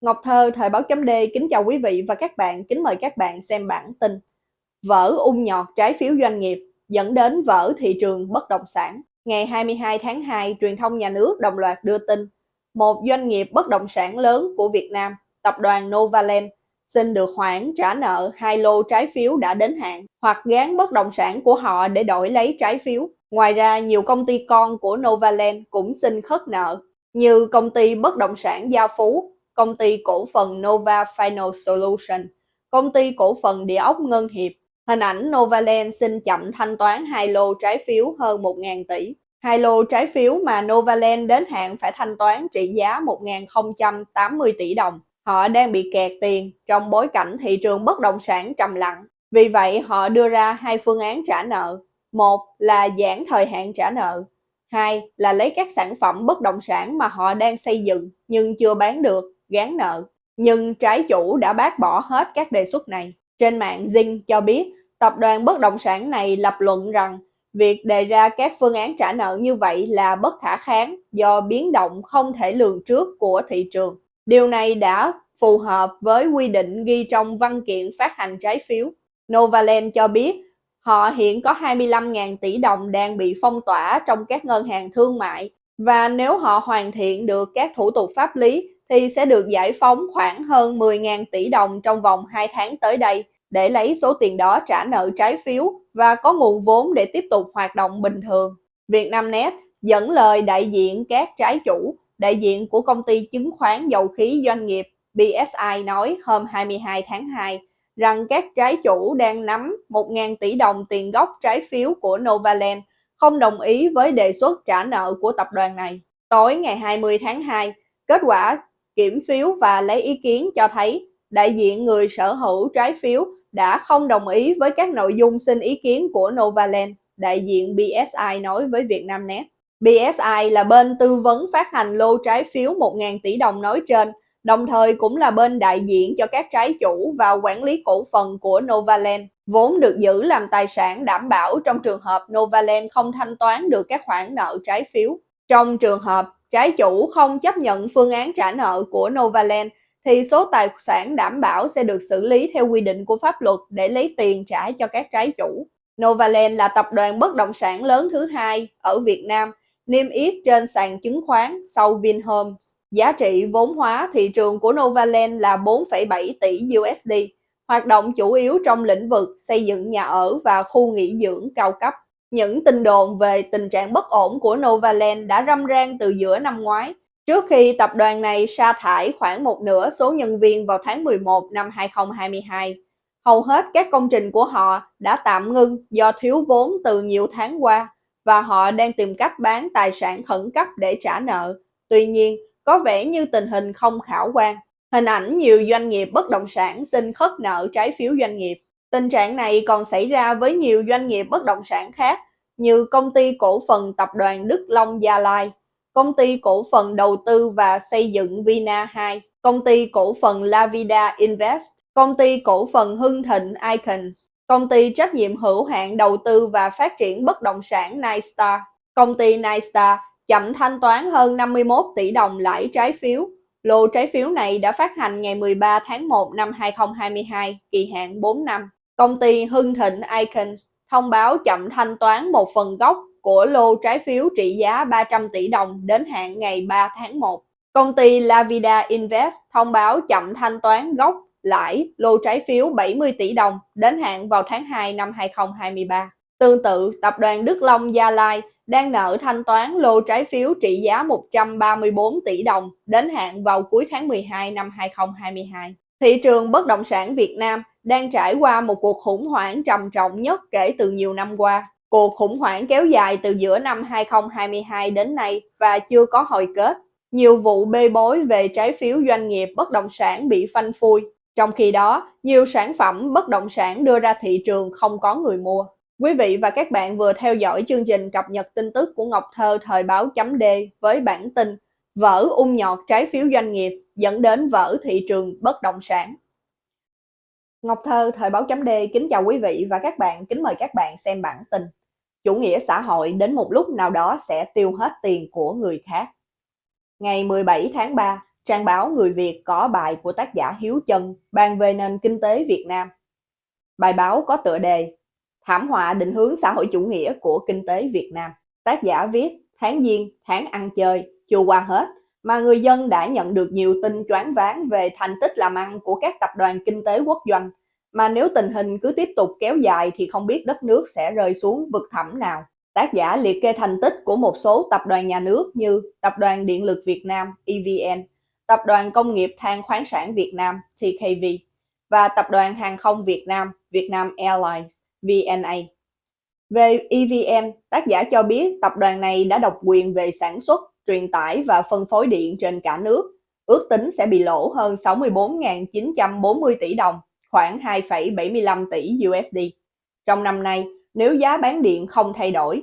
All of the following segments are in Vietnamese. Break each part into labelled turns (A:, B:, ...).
A: Ngọc Thơ, Thời báo chấm D kính chào quý vị và các bạn, kính mời các bạn xem bản tin Vỡ ung nhọt trái phiếu doanh nghiệp dẫn đến vỡ thị trường bất động sản. Ngày 22 tháng 2, truyền thông nhà nước đồng loạt đưa tin một doanh nghiệp bất động sản lớn của Việt Nam, tập đoàn Novaland, xin được hoãn trả nợ hai lô trái phiếu đã đến hạn hoặc gán bất động sản của họ để đổi lấy trái phiếu. Ngoài ra, nhiều công ty con của Novaland cũng xin khất nợ, như công ty bất động sản Gia Phú, công ty cổ phần Nova Final Solution, công ty cổ phần địa ốc Ngân Hiệp. Hình ảnh Novaland xin chậm thanh toán hai lô trái phiếu hơn 1.000 tỷ. Hai lô trái phiếu mà Novaland đến hạn phải thanh toán trị giá 1.080 tỷ đồng. Họ đang bị kẹt tiền trong bối cảnh thị trường bất động sản trầm lặng. Vì vậy, họ đưa ra hai phương án trả nợ. Một là giãn thời hạn trả nợ. Hai là lấy các sản phẩm bất động sản mà họ đang xây dựng nhưng chưa bán được gán nợ. Nhưng trái chủ đã bác bỏ hết các đề xuất này. Trên mạng Zing cho biết, tập đoàn bất động sản này lập luận rằng việc đề ra các phương án trả nợ như vậy là bất khả kháng do biến động không thể lường trước của thị trường. Điều này đã phù hợp với quy định ghi trong văn kiện phát hành trái phiếu. Novaland cho biết họ hiện có 25.000 tỷ đồng đang bị phong tỏa trong các ngân hàng thương mại và nếu họ hoàn thiện được các thủ tục pháp lý thì sẽ được giải phóng khoảng hơn 10.000 tỷ đồng trong vòng 2 tháng tới đây để lấy số tiền đó trả nợ trái phiếu và có nguồn vốn để tiếp tục hoạt động bình thường. Vietnamnet dẫn lời đại diện các trái chủ, đại diện của công ty chứng khoán dầu khí doanh nghiệp BSI nói hôm 22 tháng 2 rằng các trái chủ đang nắm 1.000 tỷ đồng tiền gốc trái phiếu của Novaland không đồng ý với đề xuất trả nợ của tập đoàn này. Tối ngày 20 tháng 2, kết quả kiểm phiếu và lấy ý kiến cho thấy đại diện người sở hữu trái phiếu đã không đồng ý với các nội dung xin ý kiến của Novaland, đại diện BSI nói với Vietnamnet. BSI là bên tư vấn phát hành lô trái phiếu 1.000 tỷ đồng nói trên, đồng thời cũng là bên đại diện cho các trái chủ và quản lý cổ phần của Novaland, vốn được giữ làm tài sản đảm bảo trong trường hợp Novaland không thanh toán được các khoản nợ trái phiếu. Trong trường hợp trái chủ không chấp nhận phương án trả nợ của Novaland thì số tài sản đảm bảo sẽ được xử lý theo quy định của pháp luật để lấy tiền trả cho các trái chủ. Novaland là tập đoàn bất động sản lớn thứ hai ở Việt Nam, niêm yết trên sàn chứng khoán sau Vinhomes. Giá trị vốn hóa thị trường của Novaland là 4,7 tỷ USD, hoạt động chủ yếu trong lĩnh vực xây dựng nhà ở và khu nghỉ dưỡng cao cấp. Những tin đồn về tình trạng bất ổn của Novaland đã râm ran từ giữa năm ngoái, trước khi tập đoàn này sa thải khoảng một nửa số nhân viên vào tháng 11 năm 2022. Hầu hết các công trình của họ đã tạm ngưng do thiếu vốn từ nhiều tháng qua và họ đang tìm cách bán tài sản khẩn cấp để trả nợ. Tuy nhiên, có vẻ như tình hình không khả quan. Hình ảnh nhiều doanh nghiệp bất động sản xin khất nợ trái phiếu doanh nghiệp. Tình trạng này còn xảy ra với nhiều doanh nghiệp bất động sản khác như công ty cổ phần tập đoàn Đức Long Gia Lai, công ty cổ phần đầu tư và xây dựng Vina 2, công ty cổ phần Lavida Invest, công ty cổ phần Hưng Thịnh Icons, công ty trách nhiệm hữu hạn đầu tư và phát triển bất động sản Nightstar. Công ty Nightstar chậm thanh toán hơn 51 tỷ đồng lãi trái phiếu. Lô trái phiếu này đã phát hành ngày 13 tháng 1 năm 2022, kỳ hạn 4 năm. Công ty Hưng Thịnh Icons thông báo chậm thanh toán một phần gốc của lô trái phiếu trị giá 300 tỷ đồng đến hạn ngày 3 tháng 1. Công ty Lavida Invest thông báo chậm thanh toán gốc lãi lô trái phiếu 70 tỷ đồng đến hạn vào tháng 2 năm 2023. Tương tự, tập đoàn Đức Long Gia Lai đang nợ thanh toán lô trái phiếu trị giá 134 tỷ đồng đến hạn vào cuối tháng 12 năm 2022. Thị trường bất động sản Việt Nam đang trải qua một cuộc khủng hoảng trầm trọng nhất kể từ nhiều năm qua. Cuộc khủng hoảng kéo dài từ giữa năm 2022 đến nay và chưa có hồi kết. Nhiều vụ bê bối về trái phiếu doanh nghiệp bất động sản bị phanh phui. Trong khi đó, nhiều sản phẩm bất động sản đưa ra thị trường không có người mua. Quý vị và các bạn vừa theo dõi chương trình cập nhật tin tức của Ngọc Thơ thời báo chấm D với bản tin Vỡ ung nhọt trái phiếu doanh nghiệp dẫn đến vỡ thị trường bất động sản. Ngọc Thơ thời báo chấm D kính chào quý vị và các bạn, kính mời các bạn xem bản tin. Chủ nghĩa xã hội đến một lúc nào đó sẽ tiêu hết tiền của người khác. Ngày 17 tháng 3, trang báo Người Việt có bài của tác giả Hiếu Trân bàn về nền kinh tế Việt Nam. Bài báo có tựa đề Thảm họa định hướng xã hội chủ nghĩa của kinh tế Việt Nam. Tác giả viết tháng giêng, tháng ăn chơi, chưa qua hết, mà người dân đã nhận được nhiều tin choáng váng về thành tích làm ăn của các tập đoàn kinh tế quốc doanh, mà nếu tình hình cứ tiếp tục kéo dài thì không biết đất nước sẽ rơi xuống vực thẳm nào. Tác giả liệt kê thành tích của một số tập đoàn nhà nước như Tập đoàn Điện lực Việt Nam EVN, Tập đoàn Công nghiệp Than khoáng sản Việt Nam TKV và Tập đoàn Hàng không Việt Nam Vietnam Airlines VNA. Về EVN, tác giả cho biết tập đoàn này đã độc quyền về sản xuất, truyền tải và phân phối điện trên cả nước. Ước tính sẽ bị lỗ hơn 64.940 tỷ đồng, khoảng 2,75 tỷ USD. Trong năm nay, nếu giá bán điện không thay đổi.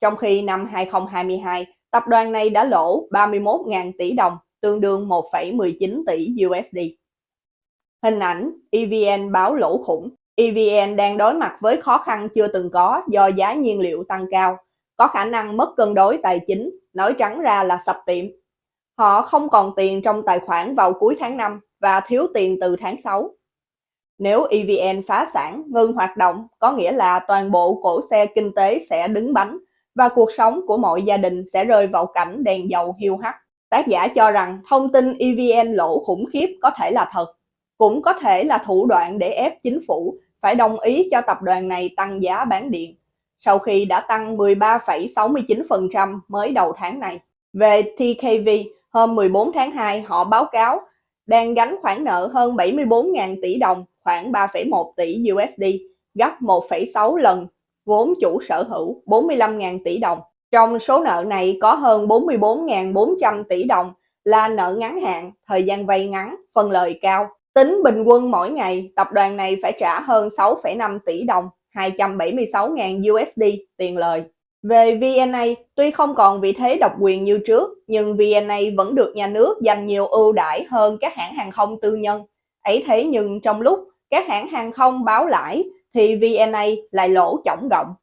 A: Trong khi năm 2022, tập đoàn này đã lỗ 31.000 tỷ đồng, tương đương 1,19 tỷ USD. Hình ảnh EVN báo lỗ khủng. EVN đang đối mặt với khó khăn chưa từng có do giá nhiên liệu tăng cao, có khả năng mất cân đối tài chính, nói trắng ra là sập tiệm. Họ không còn tiền trong tài khoản vào cuối tháng 5 và thiếu tiền từ tháng 6. Nếu EVN phá sản, ngừng hoạt động, có nghĩa là toàn bộ cổ xe kinh tế sẽ đứng bánh và cuộc sống của mọi gia đình sẽ rơi vào cảnh đèn dầu hiu hắt. Tác giả cho rằng thông tin EVN lỗ khủng khiếp có thể là thật, cũng có thể là thủ đoạn để ép chính phủ phải đồng ý cho tập đoàn này tăng giá bán điện, sau khi đã tăng 13,69% mới đầu tháng này. Về TKV, hôm 14 tháng 2 họ báo cáo đang gánh khoản nợ hơn 74.000 tỷ đồng, khoảng 3,1 tỷ USD, gấp 1,6 lần vốn chủ sở hữu 45.000 tỷ đồng. Trong số nợ này có hơn 44.400 tỷ đồng là nợ ngắn hạn, thời gian vay ngắn, phần lời cao. Tính bình quân mỗi ngày, tập đoàn này phải trả hơn 6,5 tỷ đồng, 276.000 USD tiền lời. Về VNA, tuy không còn vị thế độc quyền như trước, nhưng VNA vẫn được nhà nước dành nhiều ưu đãi hơn các hãng hàng không tư nhân. Ấy thế nhưng trong lúc các hãng hàng không báo lãi thì VNA lại lỗ chổng gọng.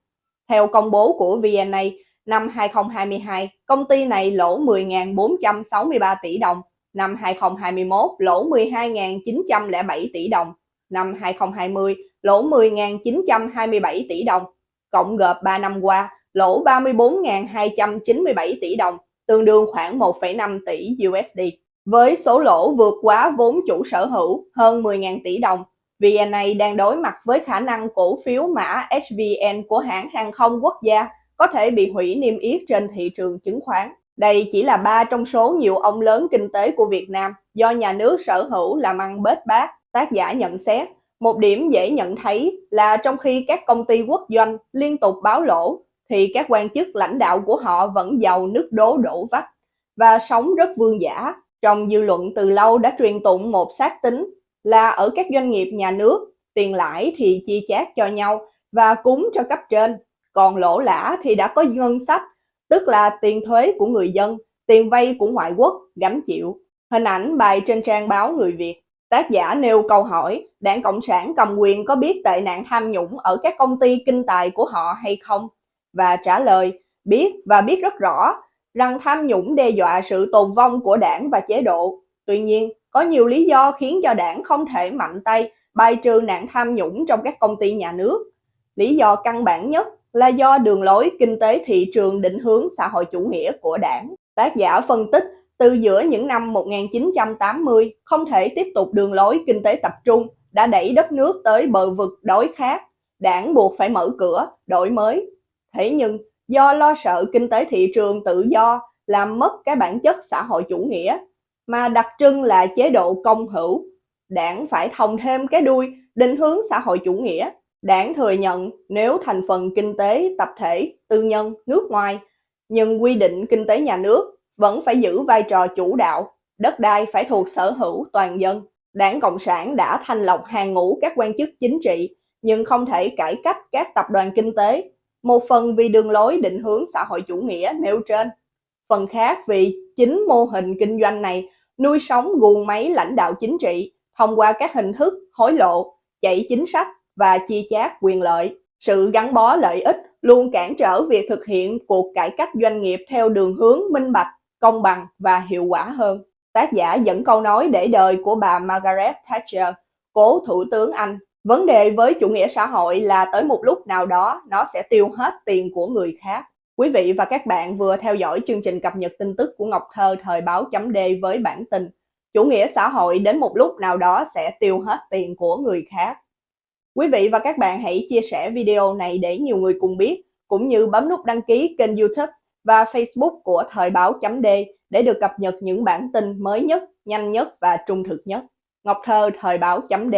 A: Theo công bố của VNA, năm 2022, công ty này lỗ 10.463 tỷ đồng, năm 2021 lỗ 12.907 tỷ đồng, năm 2020 lỗ 10.927 tỷ đồng, cộng gộp 3 năm qua lỗ 34.297 tỷ đồng, tương đương khoảng 1,5 tỷ USD. Với số lỗ vượt quá vốn chủ sở hữu hơn 10.000 tỷ đồng, VNA đang đối mặt với khả năng cổ phiếu mã HVN của hãng hàng không quốc gia có thể bị hủy niêm yết trên thị trường chứng khoán. Đây chỉ là ba trong số nhiều ông lớn kinh tế của Việt Nam do nhà nước sở hữu làm ăn bết bát. Tác giả nhận xét, một điểm dễ nhận thấy là trong khi các công ty quốc doanh liên tục báo lỗ, thì các quan chức lãnh đạo của họ vẫn giàu nước đố đổ vách và sống rất vương giả. Trong dư luận từ lâu đã truyền tụng một xác tính là ở các doanh nghiệp nhà nước, tiền lãi thì chia chác cho nhau và cúng cho cấp trên, còn lỗ lã thì đã có ngân sách, tức là tiền thuế của người dân, tiền vay của ngoại quốc gánh chịu. Hình ảnh bài trên trang báo Người Việt. Tác giả nêu câu hỏi, đảng Cộng sản cầm quyền có biết tệ nạn tham nhũng ở các công ty kinh tài của họ hay không? Và trả lời, biết và biết rất rõ rằng tham nhũng đe dọa sự tồn vong của đảng và chế độ. Tuy nhiên, có nhiều lý do khiến cho đảng không thể mạnh tay bài trừ nạn tham nhũng trong các công ty nhà nước. Lý do căn bản nhất là do đường lối kinh tế thị trường định hướng xã hội chủ nghĩa của đảng. Tác giả phân tích từ giữa những năm 1980 không thể tiếp tục đường lối kinh tế tập trung đã đẩy đất nước tới bờ vực đói khát. Đảng buộc phải mở cửa, đổi mới. Thế nhưng do lo sợ kinh tế thị trường tự do làm mất cái bản chất xã hội chủ nghĩa mà đặc trưng là chế độ công hữu. Đảng phải thông thêm cái đuôi định hướng xã hội chủ nghĩa. Đảng thừa nhận nếu thành phần kinh tế tập thể, tư nhân, nước ngoài, nhưng quy định kinh tế nhà nước vẫn phải giữ vai trò chủ đạo, đất đai phải thuộc sở hữu toàn dân. Đảng Cộng sản đã thành lọc hàng ngũ các quan chức chính trị, nhưng không thể cải cách các tập đoàn kinh tế, một phần vì đường lối định hướng xã hội chủ nghĩa nêu trên, phần khác vì chính mô hình kinh doanh này nuôi sống guồng máy lãnh đạo chính trị thông qua các hình thức hối lộ, chạy chính sách và chia chác quyền lợi. Sự gắn bó lợi ích luôn cản trở việc thực hiện cuộc cải cách doanh nghiệp theo đường hướng minh bạch, công bằng và hiệu quả hơn. Tác giả dẫn câu nói để đời của bà Margaret Thatcher, cố thủ tướng Anh. Vấn đề với chủ nghĩa xã hội là tới một lúc nào đó nó sẽ tiêu hết tiền của người khác. Quý vị và các bạn vừa theo dõi chương trình cập nhật tin tức của Ngọc Thơ thời báo chấm D với bản tin Chủ nghĩa xã hội đến một lúc nào đó sẽ tiêu hết tiền của người khác. Quý vị và các bạn hãy chia sẻ video này để nhiều người cùng biết, cũng như bấm nút đăng ký kênh youtube và facebook của thời báo chấm D để được cập nhật những bản tin mới nhất, nhanh nhất và trung thực nhất. Ngọc Thơ thời báo chấm D